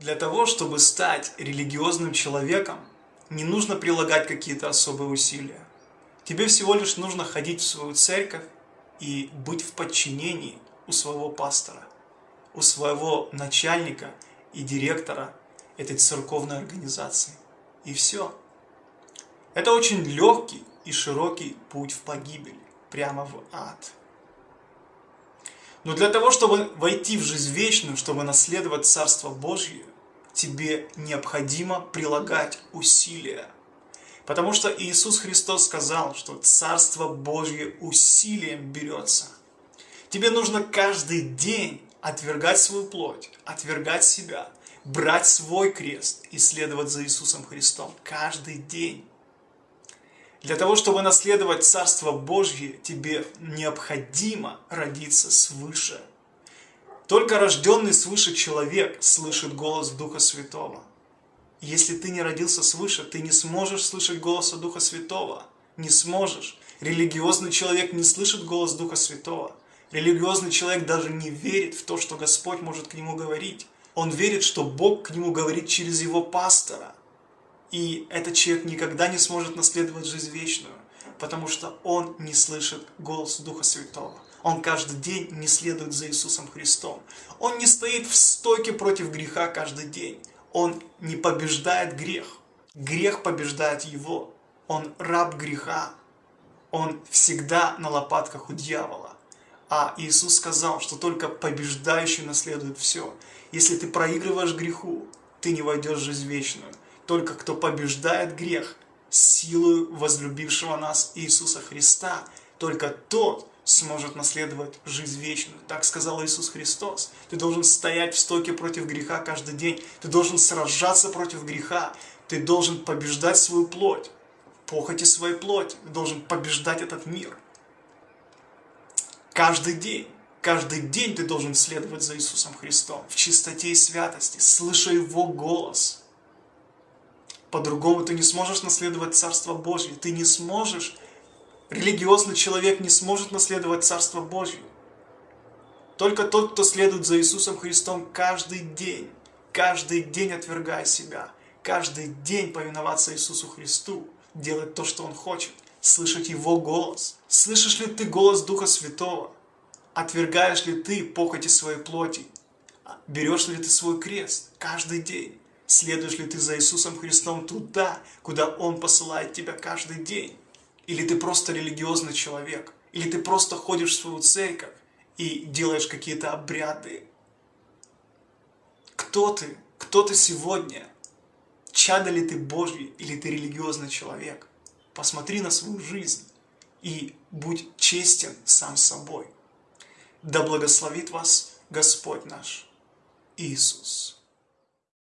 Для того, чтобы стать религиозным человеком, не нужно прилагать какие-то особые усилия. Тебе всего лишь нужно ходить в свою церковь и быть в подчинении у своего пастора, у своего начальника и директора этой церковной организации. И все. Это очень легкий и широкий путь в погибель, прямо в ад. Но для того, чтобы войти в жизнь вечную, чтобы наследовать Царство Божье, тебе необходимо прилагать усилия. Потому что Иисус Христос сказал, что Царство Божье усилием берется. Тебе нужно каждый день отвергать свою плоть, отвергать себя, брать свой крест и следовать за Иисусом Христом каждый день. Для того, чтобы наследовать Царство Божье, тебе необходимо родиться свыше. Только рожденный свыше человек слышит голос Духа Святого. Если ты не родился свыше, ты не сможешь слышать голоса Духа Святого. Не сможешь. Религиозный человек не слышит голос Духа Святого. Религиозный человек даже не верит в то, что Господь может к нему говорить. Он верит, что Бог к нему говорит через его пастора. И этот человек никогда не сможет наследовать жизнь вечную, потому что он не слышит голос Духа Святого. Он каждый день не следует за Иисусом Христом. Он не стоит в стойке против греха каждый день. Он не побеждает грех. Грех побеждает его. Он раб греха. Он всегда на лопатках у дьявола. А Иисус сказал, что только побеждающий наследует все. Если ты проигрываешь греху, ты не войдешь в жизнь вечную. Только кто побеждает грех силою возлюбившего нас Иисуса Христа, только тот сможет наследовать жизнь вечную. Так сказал Иисус Христос. Ты должен стоять в стоке против греха каждый день. Ты должен сражаться против греха. Ты должен побеждать свою плоть, похоти своей плоти. Ты должен побеждать этот мир. Каждый день. Каждый день ты должен следовать за Иисусом Христом в чистоте и святости, слыша Его голос – по-другому ты не сможешь наследовать Царство Божье. Ты не сможешь, религиозный человек не сможет наследовать Царство Божье. Только тот, кто следует за Иисусом Христом каждый день, каждый день отвергая себя, каждый день повиноваться Иисусу Христу, делать то, что Он хочет, слышать Его голос. Слышишь ли ты голос Духа Святого? Отвергаешь ли ты похоти своей плоти? Берешь ли ты свой крест каждый день? Следуешь ли ты за Иисусом Христом туда, куда Он посылает тебя каждый день? Или ты просто религиозный человек? Или ты просто ходишь в свою церковь и делаешь какие-то обряды? Кто ты? Кто ты сегодня? Чадо ли ты Божий или ты религиозный человек? Посмотри на свою жизнь и будь честен сам собой. Да благословит вас Господь наш Иисус.